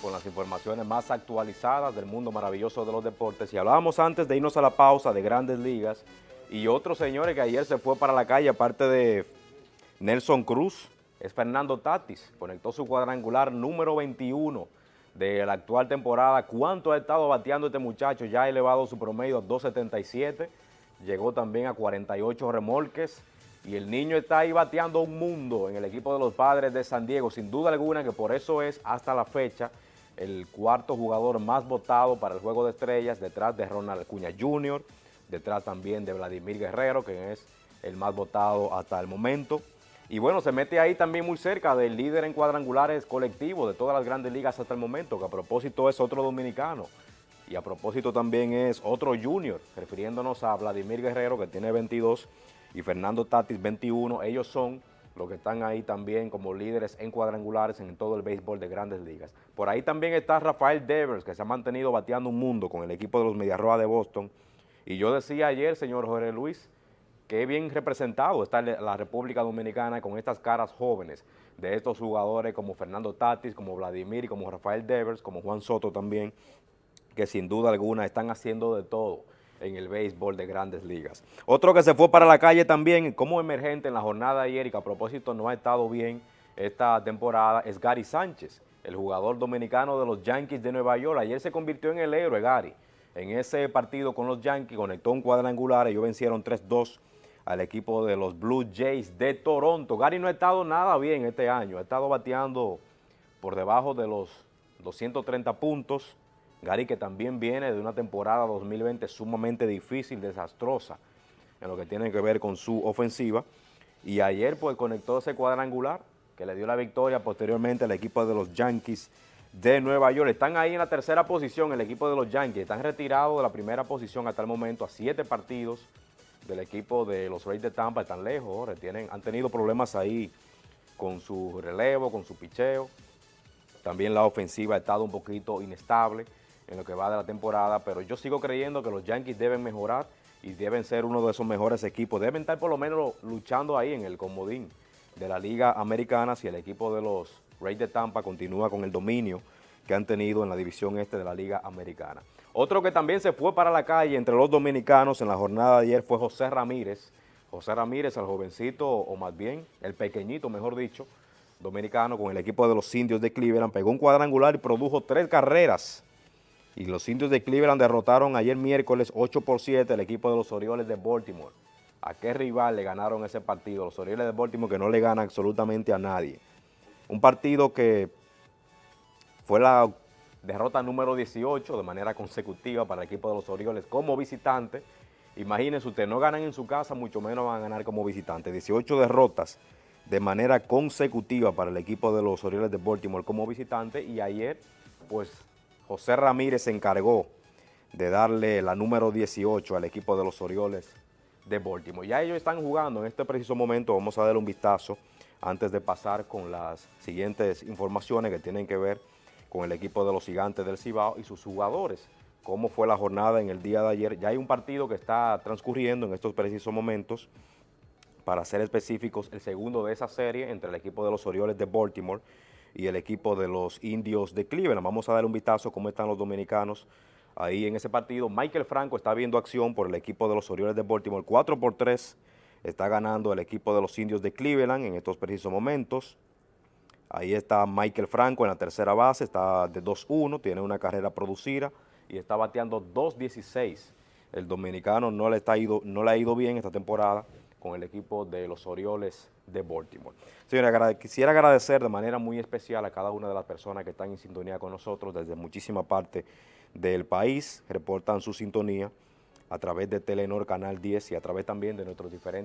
con las informaciones más actualizadas del mundo maravilloso de los deportes. Y hablábamos antes de irnos a la pausa de Grandes Ligas y otros señores que ayer se fue para la calle, aparte de Nelson Cruz, es Fernando Tatis, conectó su cuadrangular número 21 de la actual temporada. ¿Cuánto ha estado bateando este muchacho? Ya ha elevado su promedio a 2.77, llegó también a 48 remolques, y el niño está ahí bateando un mundo en el equipo de los padres de San Diego, sin duda alguna que por eso es hasta la fecha el cuarto jugador más votado para el Juego de Estrellas, detrás de Ronald Acuña Jr., detrás también de Vladimir Guerrero, que es el más votado hasta el momento. Y bueno, se mete ahí también muy cerca del líder en cuadrangulares colectivos de todas las grandes ligas hasta el momento, que a propósito es otro dominicano. Y a propósito también es otro junior, refiriéndonos a Vladimir Guerrero, que tiene 22 y Fernando Tatis 21, ellos son los que están ahí también como líderes en cuadrangulares en todo el béisbol de grandes ligas. Por ahí también está Rafael Devers, que se ha mantenido bateando un mundo con el equipo de los Medias Rojas de Boston. Y yo decía ayer, señor Jorge Luis, que bien representado está la República Dominicana con estas caras jóvenes de estos jugadores como Fernando Tatis, como Vladimir, como Rafael Devers, como Juan Soto también, que sin duda alguna están haciendo de todo en el béisbol de grandes ligas. Otro que se fue para la calle también como emergente en la jornada ayer y que a propósito no ha estado bien esta temporada es Gary Sánchez, el jugador dominicano de los Yankees de Nueva York. Ayer se convirtió en el héroe Gary. En ese partido con los Yankees conectó un cuadrangular, ellos vencieron 3-2 al equipo de los Blue Jays de Toronto. Gary no ha estado nada bien este año, ha estado bateando por debajo de los 230 puntos, Gary que también viene de una temporada 2020 sumamente difícil, desastrosa, en lo que tiene que ver con su ofensiva. Y ayer pues conectó ese cuadrangular que le dio la victoria posteriormente al equipo de los Yankees de Nueva York. Están ahí en la tercera posición el equipo de los Yankees, están retirados de la primera posición hasta el momento a siete partidos del equipo de los Reyes de Tampa, están lejos, han tenido problemas ahí con su relevo, con su picheo. También la ofensiva ha estado un poquito inestable en lo que va de la temporada, pero yo sigo creyendo que los Yankees deben mejorar y deben ser uno de esos mejores equipos. Deben estar por lo menos luchando ahí en el comodín de la Liga Americana si el equipo de los Rays de Tampa continúa con el dominio que han tenido en la división este de la Liga Americana. Otro que también se fue para la calle entre los dominicanos en la jornada de ayer fue José Ramírez. José Ramírez, el jovencito, o más bien, el pequeñito, mejor dicho, dominicano con el equipo de los indios de Cleveland, pegó un cuadrangular y produjo tres carreras y los indios de Cleveland derrotaron ayer miércoles 8 por 7 al equipo de los Orioles de Baltimore. ¿A qué rival le ganaron ese partido? Los Orioles de Baltimore que no le ganan absolutamente a nadie. Un partido que fue la derrota número 18 de manera consecutiva para el equipo de los Orioles como visitante. Imagínense, ustedes no ganan en su casa, mucho menos van a ganar como visitante. 18 derrotas de manera consecutiva para el equipo de los Orioles de Baltimore como visitante y ayer pues José Ramírez se encargó de darle la número 18 al equipo de los Orioles de Baltimore. Ya ellos están jugando en este preciso momento, vamos a darle un vistazo antes de pasar con las siguientes informaciones que tienen que ver con el equipo de los gigantes del Cibao y sus jugadores. Cómo fue la jornada en el día de ayer. Ya hay un partido que está transcurriendo en estos precisos momentos, para ser específicos, el segundo de esa serie entre el equipo de los Orioles de Baltimore y el equipo de los indios de Cleveland. Vamos a dar un vistazo cómo están los dominicanos ahí en ese partido. Michael Franco está viendo acción por el equipo de los Orioles de Baltimore. 4 por 3 está ganando el equipo de los indios de Cleveland en estos precisos momentos. Ahí está Michael Franco en la tercera base, está de 2-1, tiene una carrera producida y está bateando 2-16. El dominicano no le, está ido, no le ha ido bien esta temporada con el equipo de los Orioles de Baltimore. Señora, quisiera agradecer de manera muy especial a cada una de las personas que están en sintonía con nosotros desde muchísima parte del país, reportan su sintonía a través de Telenor Canal 10 y a través también de nuestros diferentes